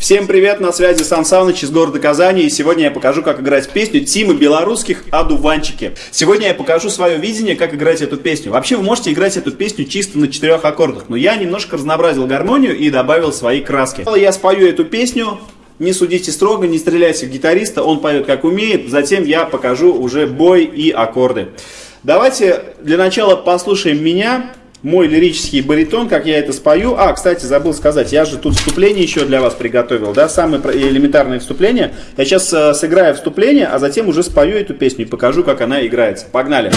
Всем привет, на связи Сан Саныч из города Казани, и сегодня я покажу, как играть песню Тимы Белорусских «Одуванчики». Сегодня я покажу свое видение, как играть эту песню. Вообще вы можете играть эту песню чисто на четырех аккордах, но я немножко разнообразил гармонию и добавил свои краски. Я спою эту песню, не судите строго, не стреляйте в гитариста, он поет как умеет, затем я покажу уже бой и аккорды. Давайте для начала послушаем меня, мой лирический баритон, как я это спою. А, кстати, забыл сказать, я же тут вступление еще для вас приготовил, да, самое элементарное вступление. Я сейчас э, сыграю вступление, а затем уже спою эту песню и покажу, как она играется. Погнали!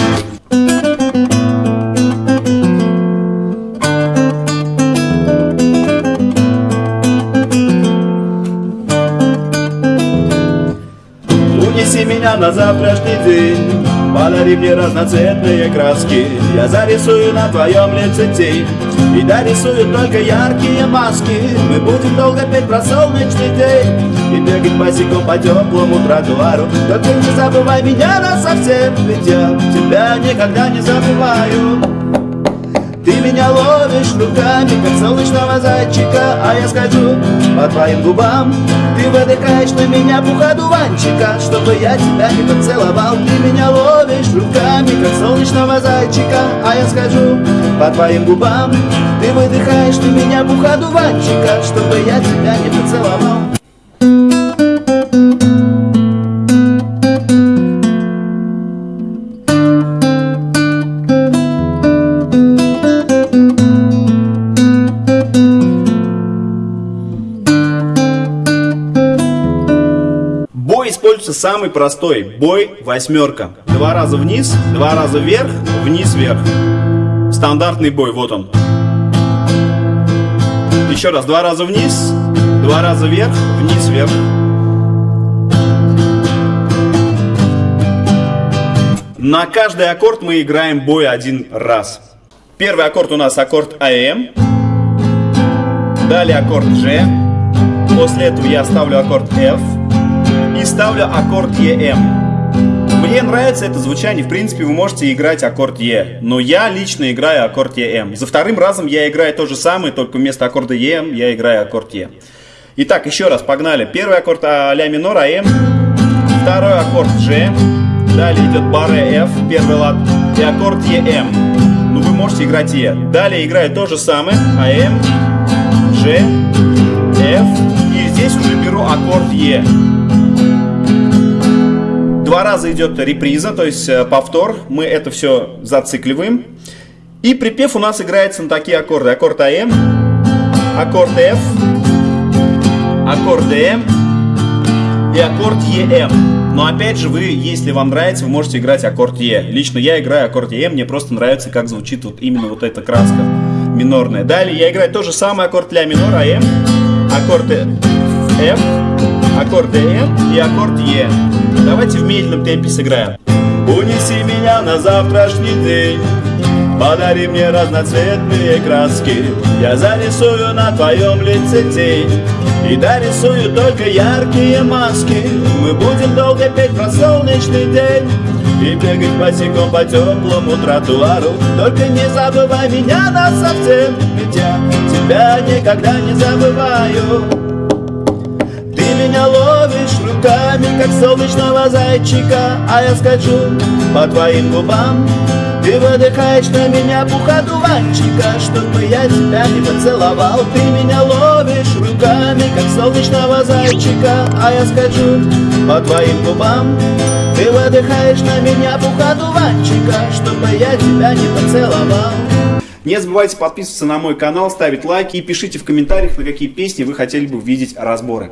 Унеси меня на завтрашний день Подари мне разноцветные краски. Я зарисую на твоем лице тень. И дорисую только яркие маски. Мы будем долго петь про солнечный день. И бегать босиком по теплому тротуару. Только не забывай меня на совсем Ведь я тебя никогда не забываю. Ты меня ловишь руками, как солнечного зайчика. А я скажу по твоим губам. Ты выдыхаешь на меня пух дуванчика Чтобы я тебя не поцеловал. Ты меня ловишь руками, как солнечного зайчика А я скажу по твоим губам Ты выдыхаешь на меня пух дуванчика Чтобы я тебя не поцеловал используется самый простой. Бой восьмерка. Два раза вниз, два раза вверх, вниз, вверх. Стандартный бой, вот он. Еще раз, два раза вниз, два раза вверх, вниз, вверх. На каждый аккорд мы играем бой один раз. Первый аккорд у нас аккорд АМ. Далее аккорд G. После этого я ставлю аккорд F и ставлю аккорд EM. Мне нравится это звучание, в принципе вы можете играть аккорд E, но я лично играю аккорд EM. За вторым разом я играю то же самое, только вместо аккорда EM я играю аккорд E. Итак, еще раз, погнали. Первый аккорд а, ля минор, АМ. Второй аккорд G. Далее идет баре F, первый лад. И аккорд EM. Ну, вы можете играть E. Далее играю то же самое. АМ, G, F. И здесь уже беру аккорд E раза идет реприза, то есть э, повтор. Мы это все зацикливаем. И припев у нас играется на такие аккорды. Аккорд АМ, аккорд F, аккорд ДМ и аккорд ЕМ. Но опять же, вы, если вам нравится, вы можете играть аккорд Е. Лично я играю аккорд Е, мне просто нравится, как звучит вот именно вот эта краска минорная. Далее я играю то же самое аккорд ля минор, АМ, аккорд F, аккорд ДМ и аккорд Е. Давайте в медленном темпе сыграем. Унеси меня на завтрашний день. Подари мне разноцветные краски. Я зарисую на твоем лице тень. И дорисую только яркие маски. Мы будем долго петь про солнечный день. И бегать босиком по теплому тротуару. Только не забывай меня на совсем. Ведь я тебя никогда не забываю меня ловишь руками, как солнечного зайчика. А я скачу по твоим губам Ты выдыхаешь на меня пуха дуванчика Чтобы я тебя не поцеловал. Ты меня ловишь руками, как солнечного зайчика. А я скачу по твоим губам Ты выдыхаешь на меня пуха дуванчика Чтобы я тебя не поцеловал. Не забывайте подписываться на мой канал, ставить лайки и пишите в комментариях, на какие песни вы хотели бы увидеть разборы.